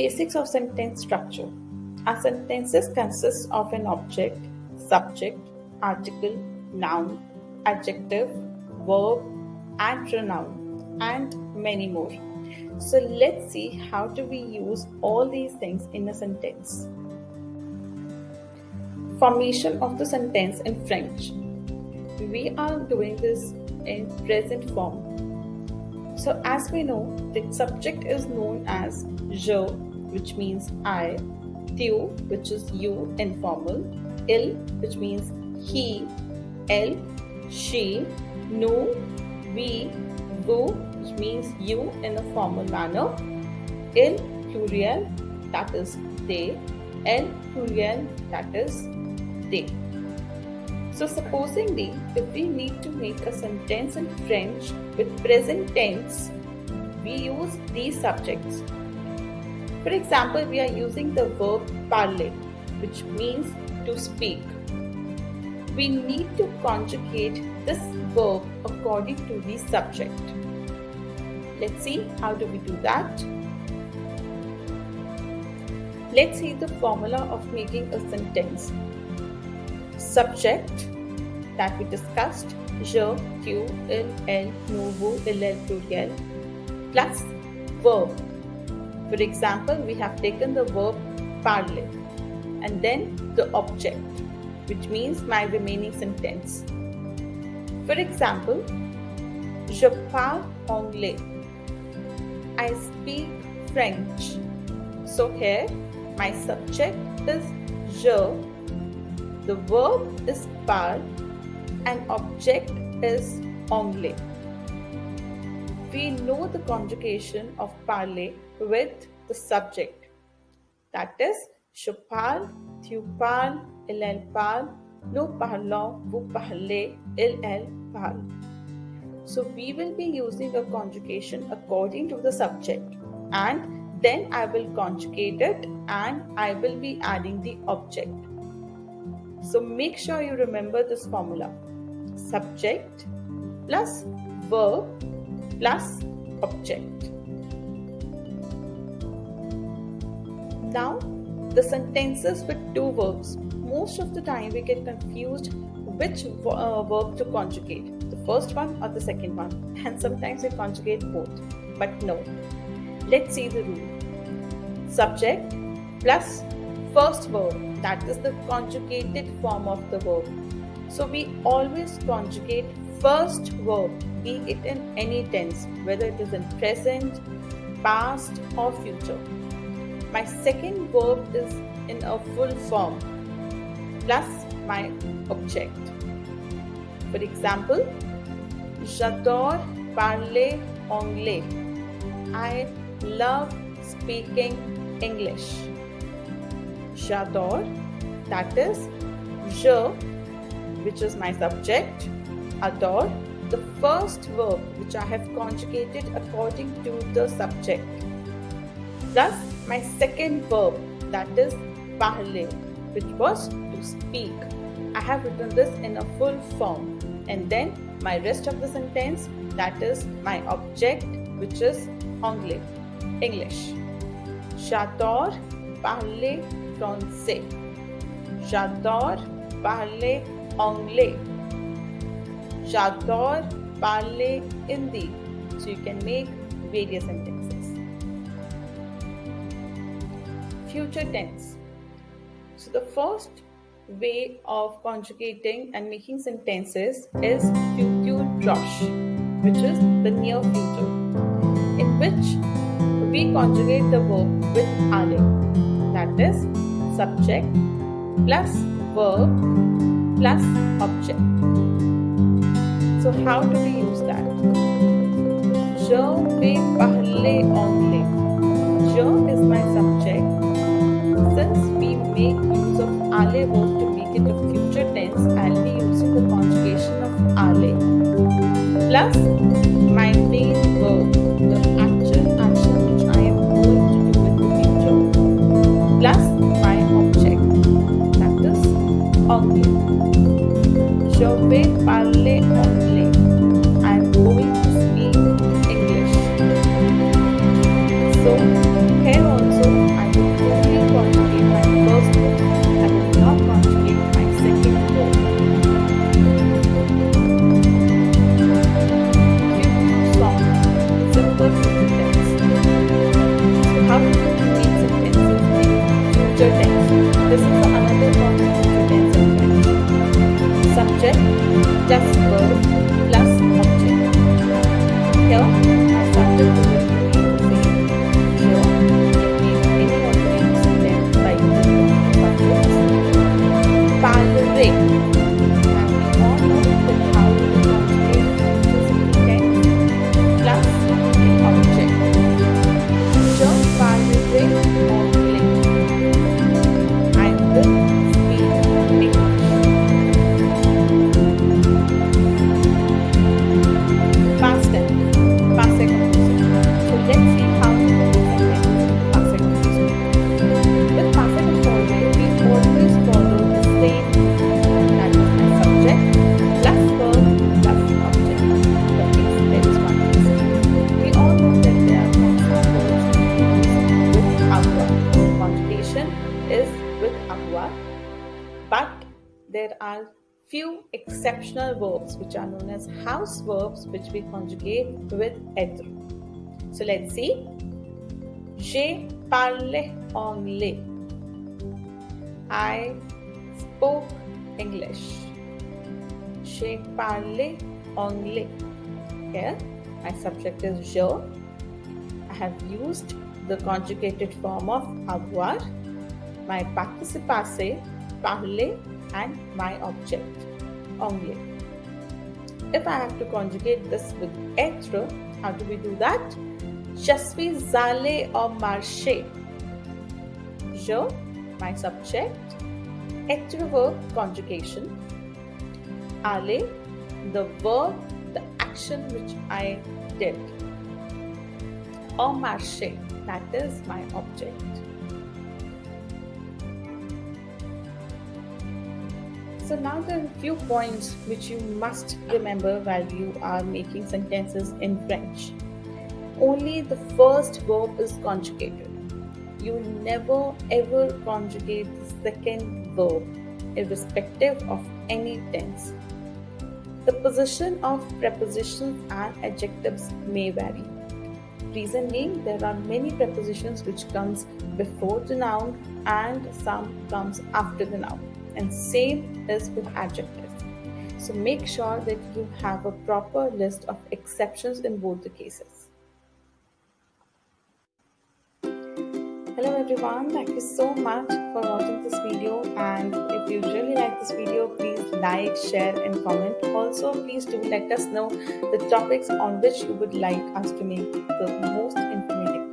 Basics of sentence structure. Our sentences consist of an object, subject, article, noun, adjective, verb, and pronoun, and many more. So let's see how do we use all these things in a sentence. Formation of the sentence in French. We are doing this in present form. So as we know, the subject is known as je, which means I, tu, which is you informal, il, which means he, elle, she, nous, we, vous, which means you in a formal manner, il pluriel, that is they, elle pluriel, that is they. So supposingly, if we need to make a sentence in French with present tense, we use these subjects. For example, we are using the verb parler, which means to speak. We need to conjugate this verb according to the subject. Let's see how do we do that. Let's see the formula of making a sentence. Subject that we discussed, je, tu, il, elle, nous, vous, il, elle, pluriel, plus verb. For example, we have taken the verb parler and then the object, which means my remaining sentence. For example, je parle anglais. I speak French. So here my subject is je, the verb is parle and object is anglais. We know the conjugation of parler with the subject. That is, je parle, tu parles, il elle parle, nous parlons, vous parlez, il elle parle. So we will be using a conjugation according to the subject and then I will conjugate it and I will be adding the object. So make sure you remember this formula. Subject plus verb plus object. Now the sentences with two verbs. Most of the time we get confused which uh, verb to conjugate. The first one or the second one? And sometimes we conjugate both. But no. Let's see the rule. Subject plus first verb. That is the conjugated form of the verb. So we always conjugate first verb be it in any tense whether it is in present past or future my second verb is in a full form plus my object for example, j'adore parler anglais. I love speaking English. J'adore, that is je, which is my subject, adore, the first verb which I have conjugated according to the subject, plus my second verb that is parler, which was to speak. I have written this in a full form. And then my rest of the sentence that is my object which is anglais English. J'adore parler français. J'adore parler anglais J'adore parler Hindi so you can make various sentences future tense. So the first way of conjugating and making sentences is future which is the near future, in which we conjugate the verb with aller, that is, subject plus verb plus object. So, how do we use that? Je vais parler anglais. Je is my subject. Since we make use of aller verb it a future tense, I'll be using the conjugation of aller plus my main verb, the actual action which I am going to do in the future, plus my object, that is anglais. Je vais parler anglais. Is with avoir, but there are few exceptional verbs which are known as house verbs which we conjugate with être. So let's see. J'ai parlé anglais. I spoke English. J'ai parlé anglais. Here, my subject is je. I have used the conjugated form of avoir, my participe passé, parler, and my object, anglais. If I have to conjugate this with être, how do we do that? Je suis allé au marché. Je, my subject, être verb conjugation, aller, the verb, the action which I did. Au marché, that is my object. So now there are a few points which you must remember while you are making sentences in French. Only the first verb is conjugated. You never ever conjugate the second verb, irrespective of any tense. The position of prepositions and adjectives may vary. Reason being, there are many prepositions which comes before the noun and some comes after the noun. And same is with adjectives. So make sure that you have a proper list of exceptions in both the cases. Hello everyone, thank you so much for watching this video and if you really like this video please like, share and comment. Also please do let us know the topics on which you would like us to make the most informative